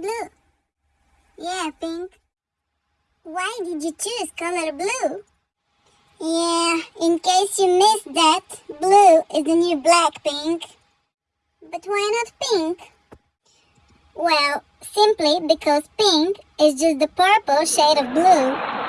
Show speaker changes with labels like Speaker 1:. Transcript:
Speaker 1: blue. Yeah, Pink. Why did you choose color blue? Yeah, in case you missed that, blue is the new black, Pink. But why not pink? Well, simply because pink is just the purple shade of blue